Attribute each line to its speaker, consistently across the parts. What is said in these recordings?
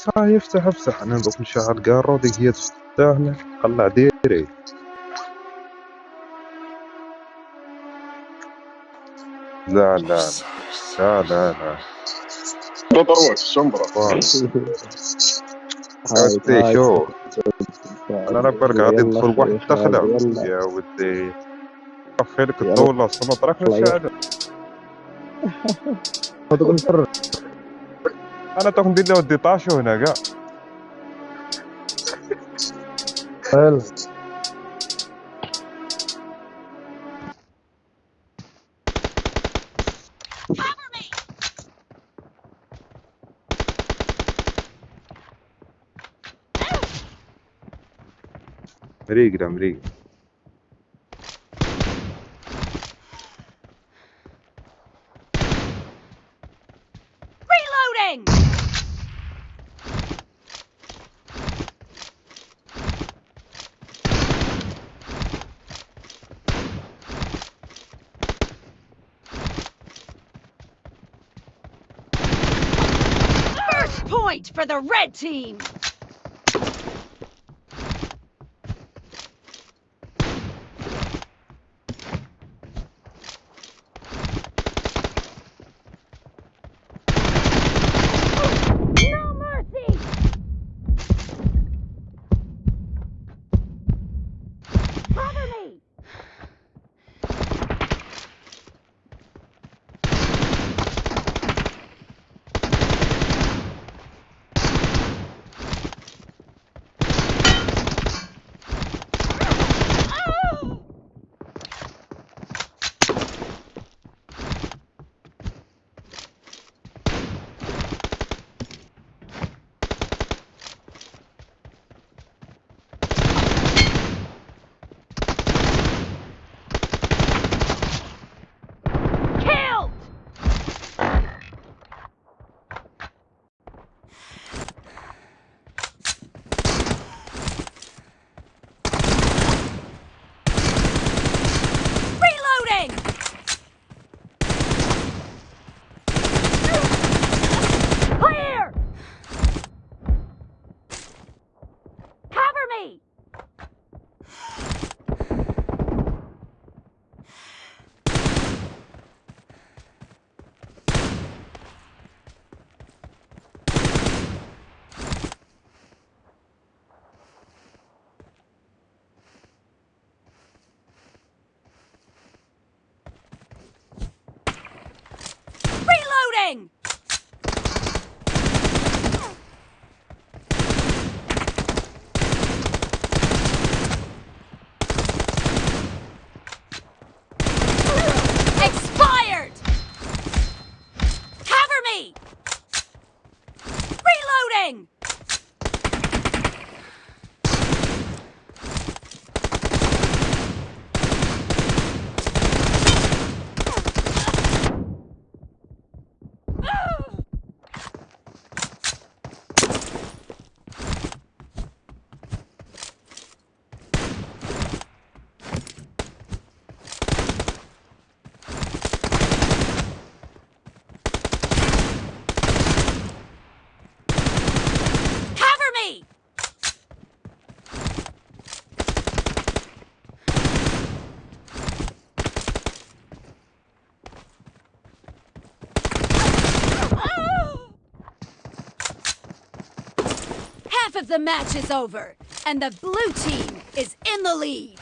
Speaker 1: صاي افتح افتح أنا دوك نشغل كارو ديك هي تفتحنا قلع ديري. لا لا لا لا لا
Speaker 2: تطروك الشمبرة
Speaker 1: ودي شو؟ أنا نبرك غادي ندخل واحد تخلع. يا ودي. خيرك الدولة أصلا طرف الشهادة أنا تاخد ندير له ودي طاشو هنا كاع
Speaker 3: حلو.
Speaker 1: مريق مريق
Speaker 4: for the red team! Half of the match is over, and the blue team is in the lead.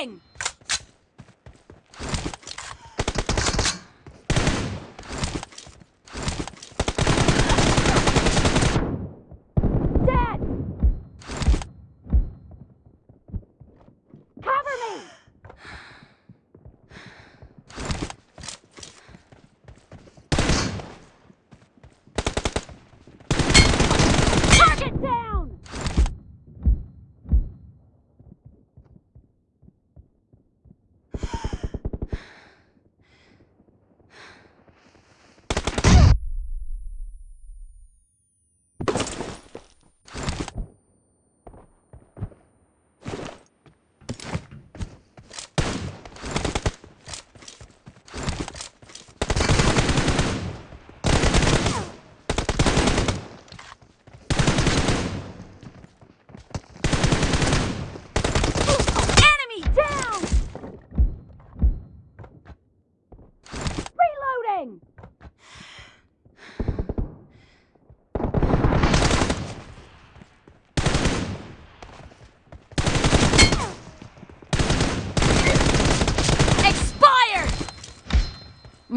Speaker 4: thing.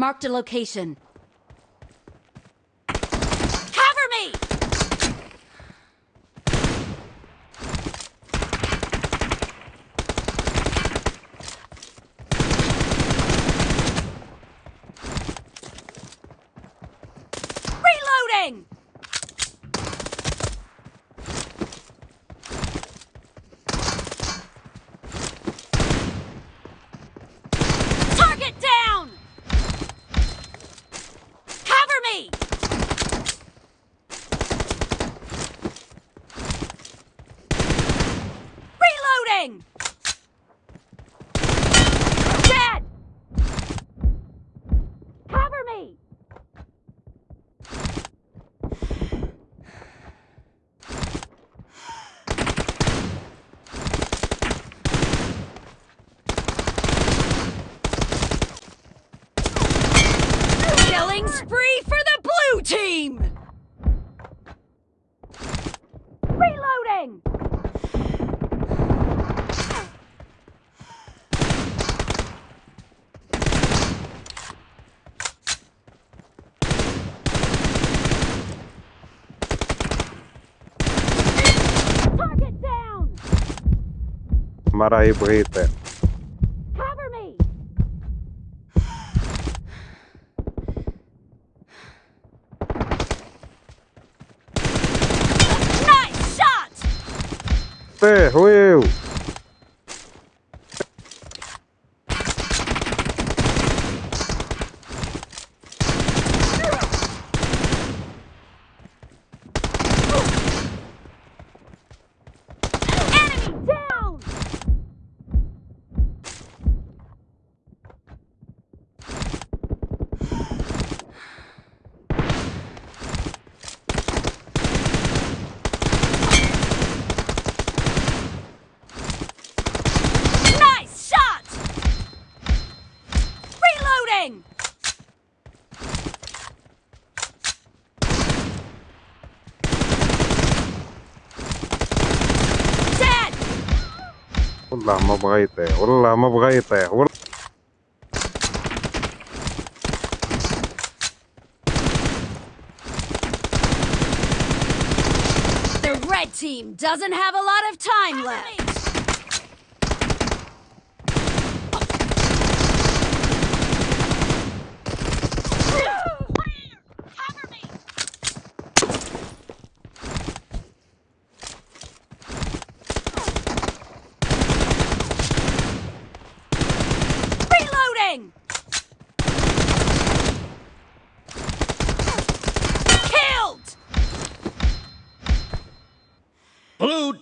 Speaker 4: Marked a location.
Speaker 1: комара
Speaker 4: и брыты. Nice Ты, Уилл! Reloading! Dead!
Speaker 1: والله ما بغى يطيح والله ما بغى يطيح والله
Speaker 4: The red team doesn't have a lot of time left.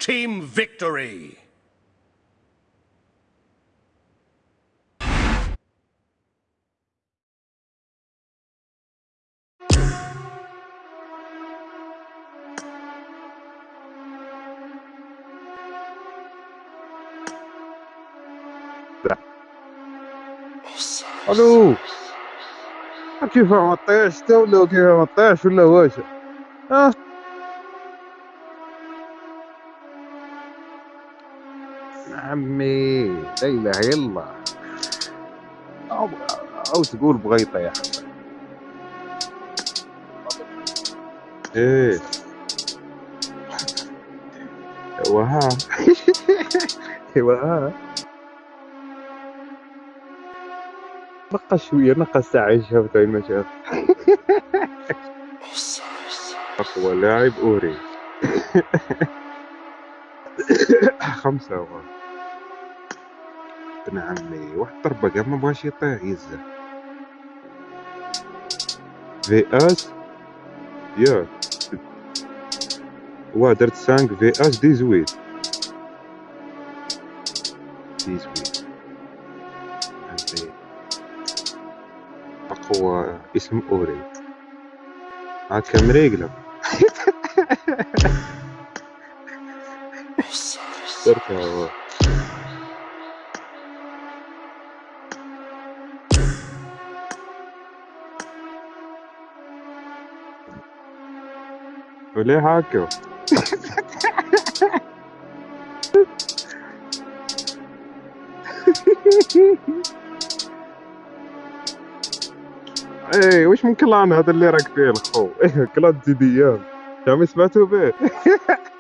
Speaker 5: team victory.
Speaker 1: Alô? Aqui foi uma teste, eu não, aqui foi uma teste, não. Ah, عمي لا اله الا الله أو أو تقول بغى يطيح إيه. ايوا ها ايوا ها نقص شوية نقص ساعه شافت وين ما شاف أقوى لاعب أوري. خمسة هو ابن عمي واحد ضربة قام ما بغاش يطيح يزه في اس يا. واه درت 5 في اس 18 18 عندي أقوى اسم أوري. عاد كم ريقلب واه. وليه هاكر إيه وش من كلان هذا اللي راك فيه الخو إيه كلان زيديان شامي سمعتوا به؟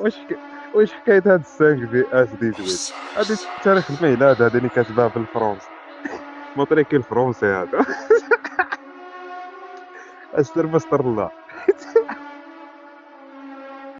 Speaker 1: وش ك... وش حكاية هاد السانك في اس دي تويت هادي تاريخ الميلاد هادي اللي كاتبها بالفرنسي مطريكي الفرنسي هذا. استر مستر الله.